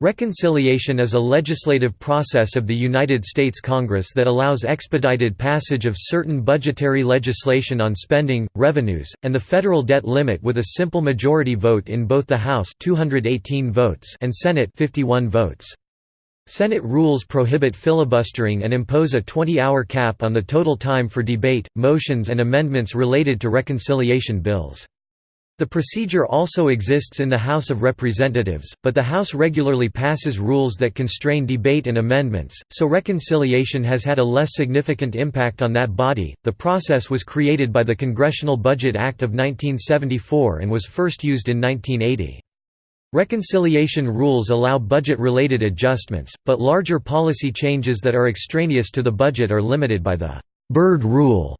Reconciliation is a legislative process of the United States Congress that allows expedited passage of certain budgetary legislation on spending, revenues, and the federal debt limit with a simple majority vote in both the House 218 votes and Senate 51 votes. Senate rules prohibit filibustering and impose a 20-hour cap on the total time for debate, motions and amendments related to reconciliation bills. The procedure also exists in the House of Representatives, but the House regularly passes rules that constrain debate and amendments, so reconciliation has had a less significant impact on that body. The process was created by the Congressional Budget Act of 1974 and was first used in 1980. Reconciliation rules allow budget-related adjustments, but larger policy changes that are extraneous to the budget are limited by the Byrd Rule.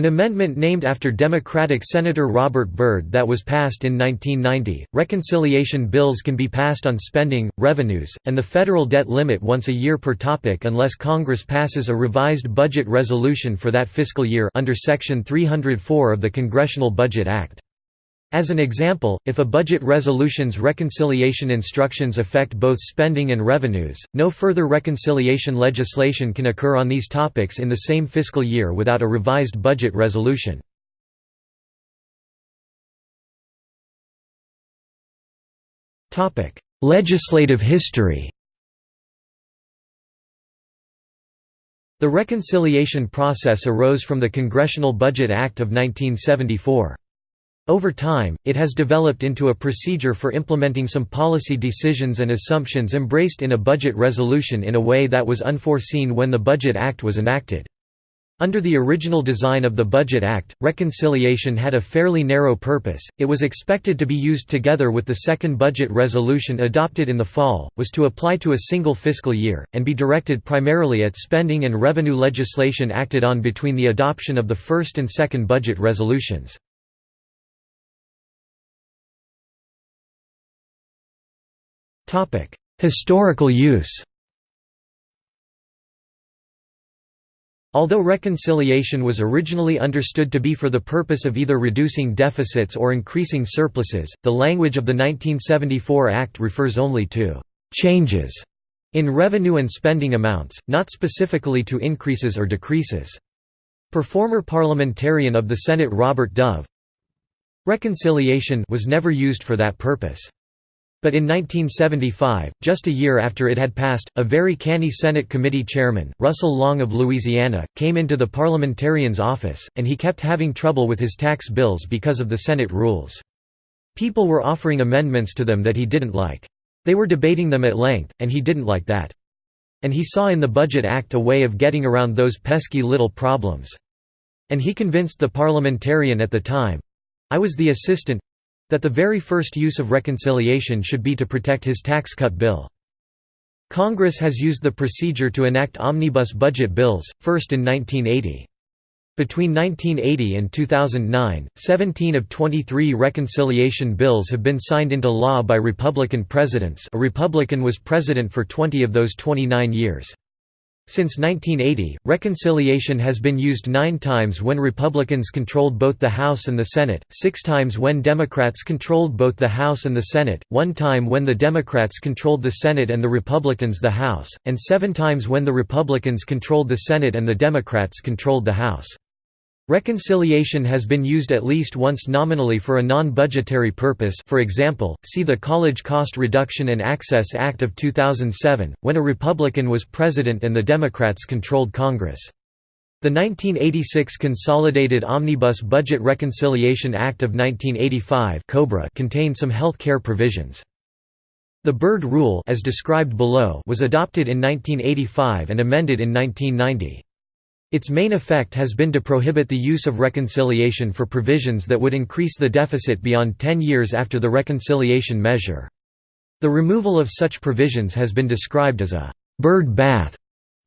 An amendment named after Democratic Senator Robert Byrd that was passed in 1990. Reconciliation bills can be passed on spending, revenues, and the federal debt limit once a year per topic unless Congress passes a revised budget resolution for that fiscal year under Section 304 of the Congressional Budget Act. As an example, if a budget resolution's reconciliation instructions affect both spending and revenues, no further reconciliation legislation can occur on these topics in the same fiscal year without a revised budget resolution. Legislative history The reconciliation process arose from the Congressional Budget Act of 1974. Over time, it has developed into a procedure for implementing some policy decisions and assumptions embraced in a budget resolution in a way that was unforeseen when the Budget Act was enacted. Under the original design of the Budget Act, reconciliation had a fairly narrow purpose, it was expected to be used together with the second budget resolution adopted in the fall, was to apply to a single fiscal year, and be directed primarily at spending and revenue legislation acted on between the adoption of the first and second budget resolutions. Historical use Although reconciliation was originally understood to be for the purpose of either reducing deficits or increasing surpluses, the language of the 1974 Act refers only to «changes» in revenue and spending amounts, not specifically to increases or decreases. Per former parliamentarian of the Senate Robert Dove, reconciliation was never used for that purpose. But in 1975, just a year after it had passed, a very canny Senate committee chairman, Russell Long of Louisiana, came into the parliamentarian's office, and he kept having trouble with his tax bills because of the Senate rules. People were offering amendments to them that he didn't like. They were debating them at length, and he didn't like that. And he saw in the Budget Act a way of getting around those pesky little problems. And he convinced the parliamentarian at the time—I was the assistant, that the very first use of reconciliation should be to protect his tax cut bill. Congress has used the procedure to enact omnibus budget bills, first in 1980. Between 1980 and 2009, 17 of 23 reconciliation bills have been signed into law by Republican presidents a Republican was president for 20 of those 29 years. Since 1980, reconciliation has been used nine times when Republicans controlled both the House and the Senate, six times when Democrats controlled both the House and the Senate, one time when the Democrats controlled the Senate and the Republicans the House, and seven times when the Republicans controlled the Senate and the Democrats controlled the House. Reconciliation has been used at least once nominally for a non-budgetary purpose for example, see the College Cost Reduction and Access Act of 2007, when a Republican was president and the Democrats controlled Congress. The 1986 Consolidated Omnibus Budget Reconciliation Act of 1985 contained some health care provisions. The Byrd Rule as described below was adopted in 1985 and amended in 1990. Its main effect has been to prohibit the use of reconciliation for provisions that would increase the deficit beyond 10 years after the reconciliation measure. The removal of such provisions has been described as a «Byrd bath»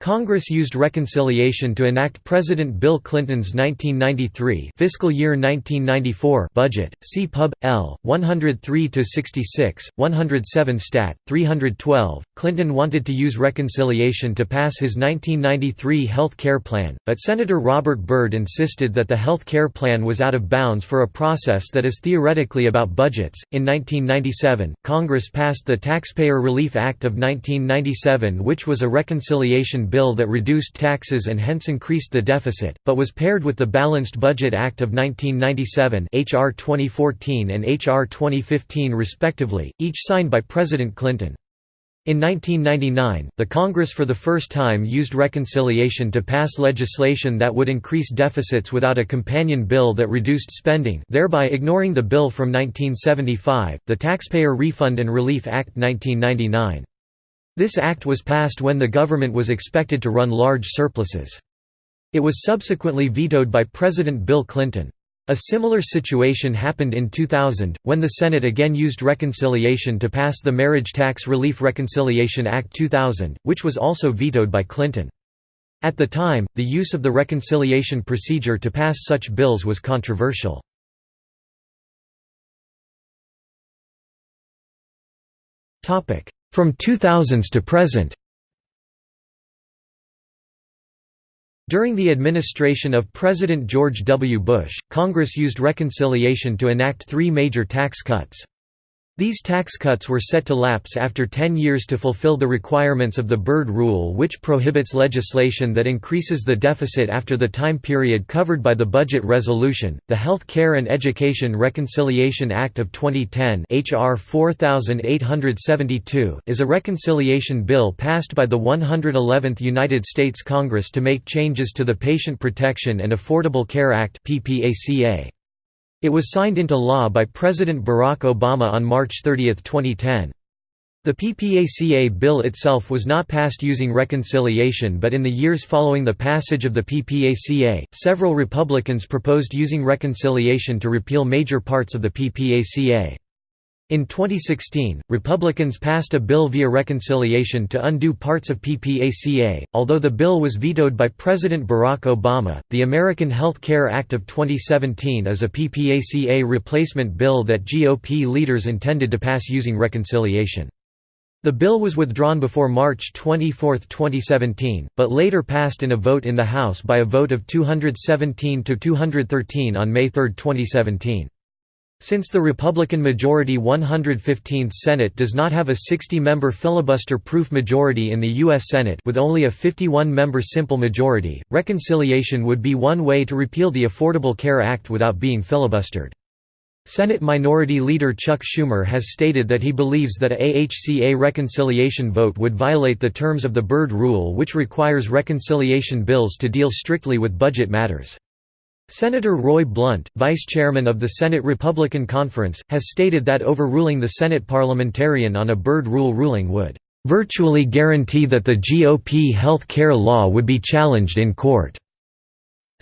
Congress used reconciliation to enact President Bill Clinton's 1993 fiscal year 1994 budget. See Pub. L. 103-66, 107 Stat. 312. Clinton wanted to use reconciliation to pass his 1993 health care plan, but Senator Robert Byrd insisted that the health care plan was out of bounds for a process that is theoretically about budgets. In 1997, Congress passed the Taxpayer Relief Act of 1997, which was a reconciliation bill that reduced taxes and hence increased the deficit, but was paired with the Balanced Budget Act of 1997 HR 2014 and HR 2015 respectively, each signed by President Clinton. In 1999, the Congress for the first time used reconciliation to pass legislation that would increase deficits without a companion bill that reduced spending thereby ignoring the bill from 1975, the Taxpayer Refund and Relief Act 1999. This act was passed when the government was expected to run large surpluses. It was subsequently vetoed by President Bill Clinton. A similar situation happened in 2000, when the Senate again used reconciliation to pass the Marriage Tax Relief Reconciliation Act 2000, which was also vetoed by Clinton. At the time, the use of the reconciliation procedure to pass such bills was controversial. From 2000s to present During the administration of President George W. Bush, Congress used reconciliation to enact three major tax cuts. These tax cuts were set to lapse after 10 years to fulfill the requirements of the Byrd Rule which prohibits legislation that increases the deficit after the time period covered by the budget resolution. The Health Care and Education Reconciliation Act of 2010 HR 4872 is a reconciliation bill passed by the 111th United States Congress to make changes to the Patient Protection and Affordable Care Act PPACA. It was signed into law by President Barack Obama on March 30, 2010. The PPACA bill itself was not passed using reconciliation but in the years following the passage of the PPACA, several Republicans proposed using reconciliation to repeal major parts of the PPACA. In 2016, Republicans passed a bill via reconciliation to undo parts of PPACA. Although the bill was vetoed by President Barack Obama, the American Health Care Act of 2017 is a PPACA replacement bill that GOP leaders intended to pass using reconciliation. The bill was withdrawn before March 24, 2017, but later passed in a vote in the House by a vote of 217 to 213 on May 3, 2017. Since the Republican-majority 115th Senate does not have a 60-member filibuster-proof majority in the U.S. Senate with only a 51-member simple majority, reconciliation would be one way to repeal the Affordable Care Act without being filibustered. Senate Minority Leader Chuck Schumer has stated that he believes that a AHCA reconciliation vote would violate the terms of the Byrd Rule which requires reconciliation bills to deal strictly with budget matters. Senator Roy Blunt, vice chairman of the Senate Republican Conference, has stated that overruling the Senate parliamentarian on a Byrd rule ruling would virtually guarantee that the GOP health care law would be challenged in court,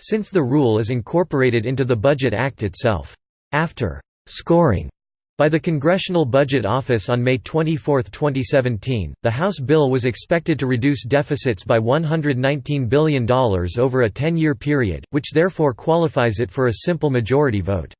since the rule is incorporated into the Budget Act itself. After scoring by the Congressional Budget Office on May 24, 2017, the House bill was expected to reduce deficits by $119 billion over a 10-year period, which therefore qualifies it for a simple majority vote.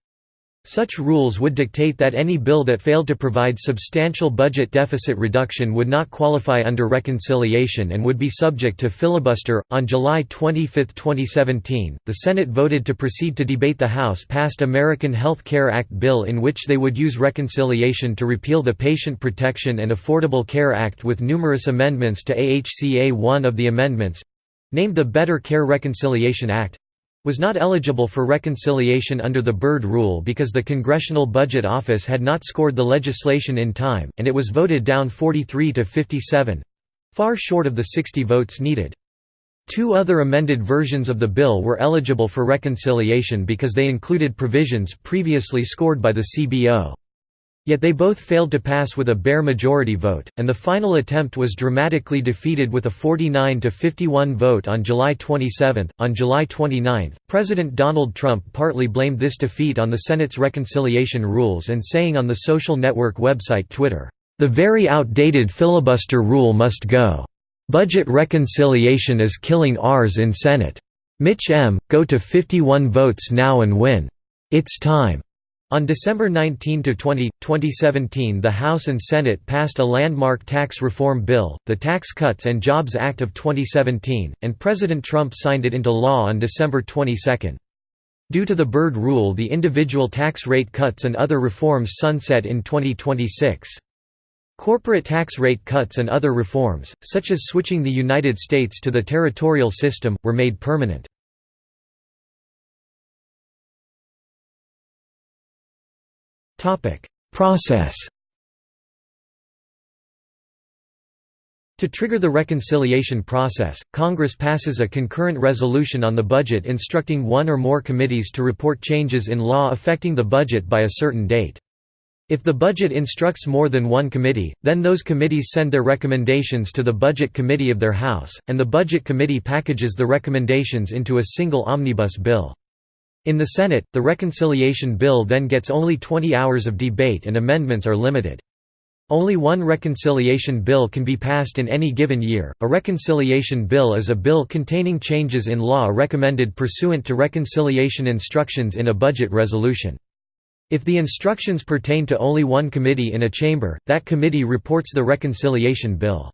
Such rules would dictate that any bill that failed to provide substantial budget deficit reduction would not qualify under reconciliation and would be subject to filibuster. On July 25, 2017, the Senate voted to proceed to debate the House passed American Health Care Act bill in which they would use reconciliation to repeal the Patient Protection and Affordable Care Act with numerous amendments to AHCA. One of the amendments named the Better Care Reconciliation Act was not eligible for reconciliation under the Byrd Rule because the Congressional Budget Office had not scored the legislation in time, and it was voted down 43 to 57—far short of the 60 votes needed. Two other amended versions of the bill were eligible for reconciliation because they included provisions previously scored by the CBO. Yet they both failed to pass with a bare majority vote, and the final attempt was dramatically defeated with a 49 to 51 vote on July 27. On July 29, President Donald Trump partly blamed this defeat on the Senate's reconciliation rules and saying on the social network website Twitter, "The very outdated filibuster rule must go." "'Budget reconciliation is killing ours in Senate. Mitch M., go to 51 votes now and win. It's time." On December 19–20, 2017 the House and Senate passed a landmark tax reform bill, the Tax Cuts and Jobs Act of 2017, and President Trump signed it into law on December 22. Due to the Byrd Rule the individual tax rate cuts and other reforms sunset in 2026. Corporate tax rate cuts and other reforms, such as switching the United States to the territorial system, were made permanent. Process To trigger the reconciliation process, Congress passes a concurrent resolution on the budget instructing one or more committees to report changes in law affecting the budget by a certain date. If the budget instructs more than one committee, then those committees send their recommendations to the Budget Committee of their House, and the Budget Committee packages the recommendations into a single omnibus bill. In the Senate, the reconciliation bill then gets only 20 hours of debate and amendments are limited. Only one reconciliation bill can be passed in any given year. A reconciliation bill is a bill containing changes in law recommended pursuant to reconciliation instructions in a budget resolution. If the instructions pertain to only one committee in a chamber, that committee reports the reconciliation bill.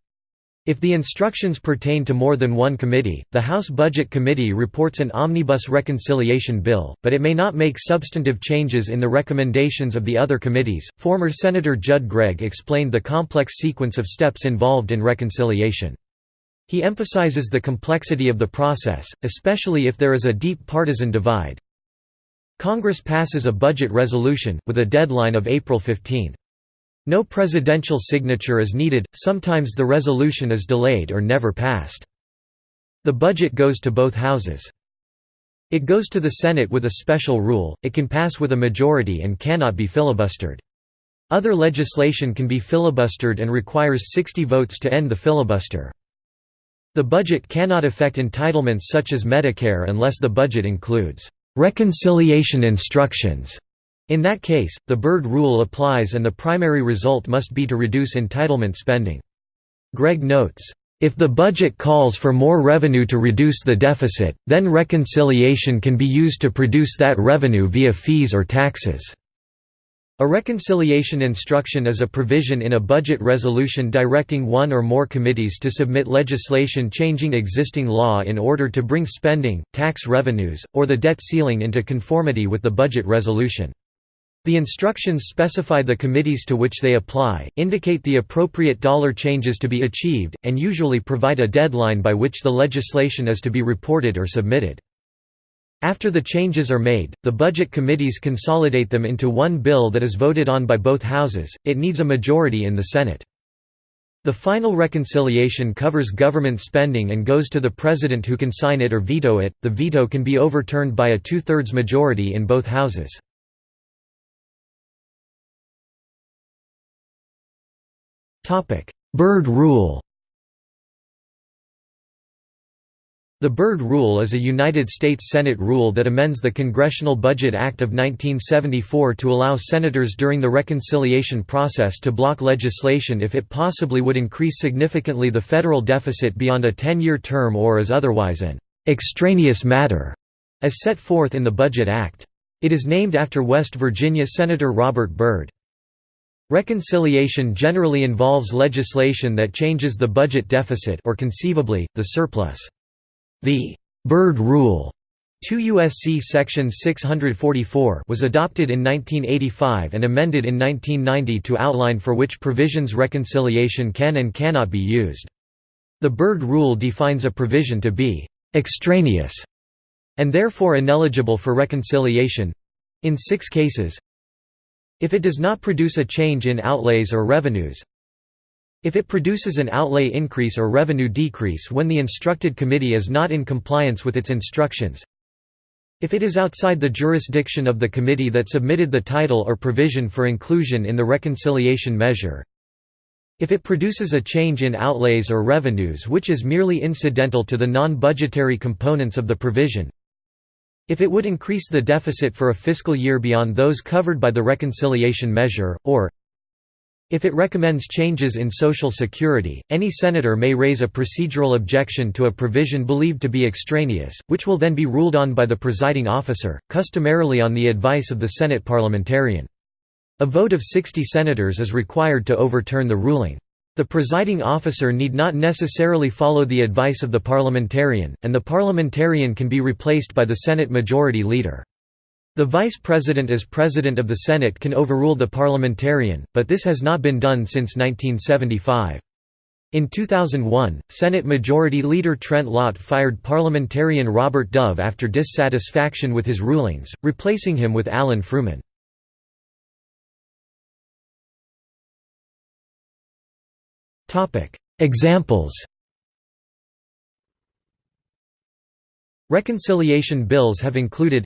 If the instructions pertain to more than one committee, the House Budget Committee reports an omnibus reconciliation bill, but it may not make substantive changes in the recommendations of the other committees. Former Senator Judd Gregg explained the complex sequence of steps involved in reconciliation. He emphasizes the complexity of the process, especially if there is a deep partisan divide. Congress passes a budget resolution, with a deadline of April 15. No presidential signature is needed, sometimes the resolution is delayed or never passed. The budget goes to both houses. It goes to the Senate with a special rule, it can pass with a majority and cannot be filibustered. Other legislation can be filibustered and requires 60 votes to end the filibuster. The budget cannot affect entitlements such as Medicare unless the budget includes reconciliation instructions in that case, the Byrd rule applies and the primary result must be to reduce entitlement spending. Gregg notes, if the budget calls for more revenue to reduce the deficit, then reconciliation can be used to produce that revenue via fees or taxes. A reconciliation instruction is a provision in a budget resolution directing one or more committees to submit legislation changing existing law in order to bring spending, tax revenues, or the debt ceiling into conformity with the budget resolution. The instructions specify the committees to which they apply, indicate the appropriate dollar changes to be achieved, and usually provide a deadline by which the legislation is to be reported or submitted. After the changes are made, the budget committees consolidate them into one bill that is voted on by both houses, it needs a majority in the Senate. The final reconciliation covers government spending and goes to the president who can sign it or veto it. The veto can be overturned by a two thirds majority in both houses. Byrd Rule The Byrd Rule is a United States Senate rule that amends the Congressional Budget Act of 1974 to allow senators during the reconciliation process to block legislation if it possibly would increase significantly the federal deficit beyond a 10-year term or is otherwise an «extraneous matter», as set forth in the Budget Act. It is named after West Virginia Senator Robert Byrd. Reconciliation generally involves legislation that changes the budget deficit or conceivably, the surplus. The Byrd Rule 2 U.S.C. Section 644 was adopted in 1985 and amended in 1990 to outline for which provisions reconciliation can and cannot be used. The Byrd Rule defines a provision to be «extraneous» and therefore ineligible for reconciliation—in six cases if it does not produce a change in outlays or revenues. If it produces an outlay increase or revenue decrease when the instructed committee is not in compliance with its instructions. If it is outside the jurisdiction of the committee that submitted the title or provision for inclusion in the reconciliation measure. If it produces a change in outlays or revenues which is merely incidental to the non-budgetary components of the provision if it would increase the deficit for a fiscal year beyond those covered by the reconciliation measure, or If it recommends changes in Social Security, any senator may raise a procedural objection to a provision believed to be extraneous, which will then be ruled on by the presiding officer, customarily on the advice of the Senate parliamentarian. A vote of 60 senators is required to overturn the ruling. The presiding officer need not necessarily follow the advice of the parliamentarian, and the parliamentarian can be replaced by the Senate Majority Leader. The Vice President as President of the Senate can overrule the parliamentarian, but this has not been done since 1975. In 2001, Senate Majority Leader Trent Lott fired parliamentarian Robert Dove after dissatisfaction with his rulings, replacing him with Alan Frumin. Examples Reconciliation bills have included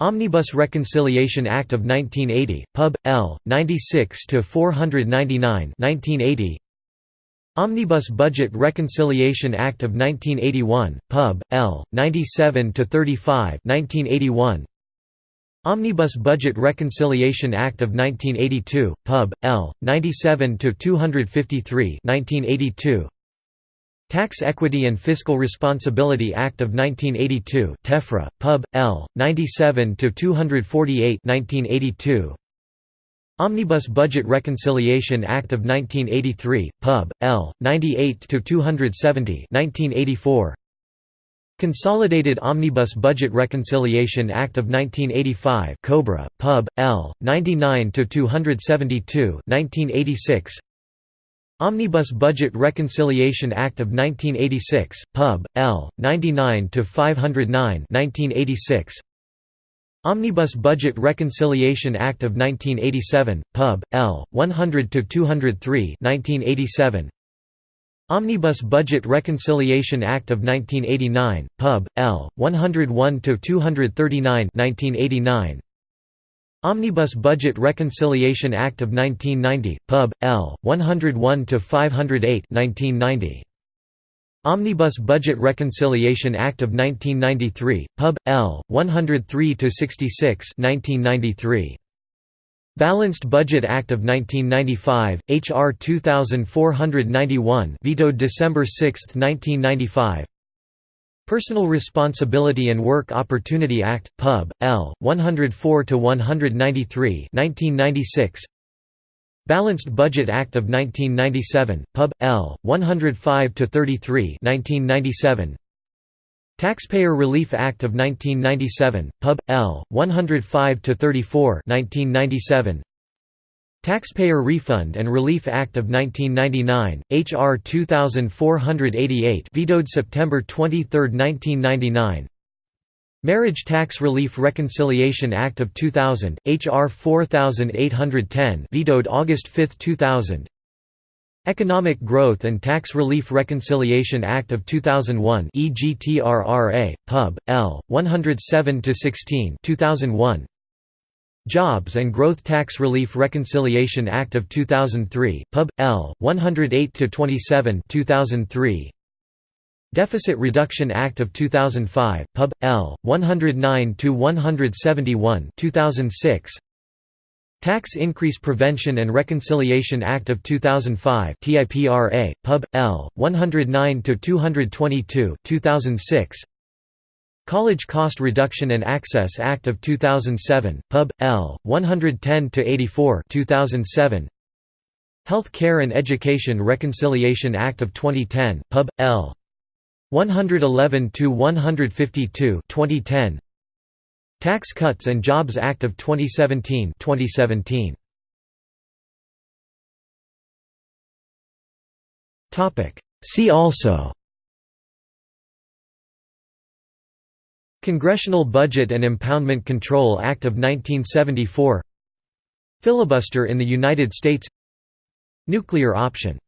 Omnibus Reconciliation Act of 1980, Pub. L. 96–499 1980. Omnibus Budget Reconciliation Act of 1981, Pub. L. 97–35 1981. Omnibus Budget Reconciliation Act of 1982, Pub. L. 97–253 1982. Tax Equity and Fiscal Responsibility Act of 1982 Tefra, Pub. L. 97–248 1982. Omnibus Budget Reconciliation Act of 1983, Pub. L. 98–270 1984. Consolidated Omnibus Budget Reconciliation Act of 1985 Cobra, Pub. L. 99–272 1986. Omnibus Budget Reconciliation Act of 1986, Pub. L. 99–509 1986. Omnibus Budget Reconciliation Act of 1987, Pub. L. 100–203 1987. Omnibus Budget Reconciliation Act of 1989, Pub. L. 101–239 1989. Omnibus Budget Reconciliation Act of 1990, Pub. L. 101–508 1990. Omnibus Budget Reconciliation Act of 1993, Pub. L. 103–66 1993. Balanced Budget Act of 1995, H.R. 2491 vetoed December 6, 1995 Personal Responsibility and Work Opportunity Act, Pub. L. 104–193 1996. Balanced Budget Act of 1997, Pub. L. 105–33 1997. Taxpayer Relief Act of 1997, Pub. L. 105–34 1997. Taxpayer Refund and Relief Act of 1999, H.R. 2488 vetoed September 23, 1999 Marriage Tax Relief Reconciliation Act of 2000, H.R. 4810 vetoed August 5, 2000 Economic Growth and Tax Relief Reconciliation Act of 2001 EGTRRA, Pub. L. 107–16 2001 Jobs and Growth Tax Relief Reconciliation Act of 2003, Pub. L. 108–27 2003. Deficit Reduction Act of 2005, Pub. L. 109–171 2006. Tax Increase Prevention and Reconciliation Act of 2005 TIPRA, Pub. L. 109–222 2006. College Cost Reduction and Access Act of 2007, Pub. L. 110–84 2007. Health Care and Education Reconciliation Act of 2010, Pub. L. 111–152 2010. Tax Cuts and Jobs Act of 2017 2017. See also Congressional Budget and Impoundment Control Act of 1974 Filibuster in the United States Nuclear option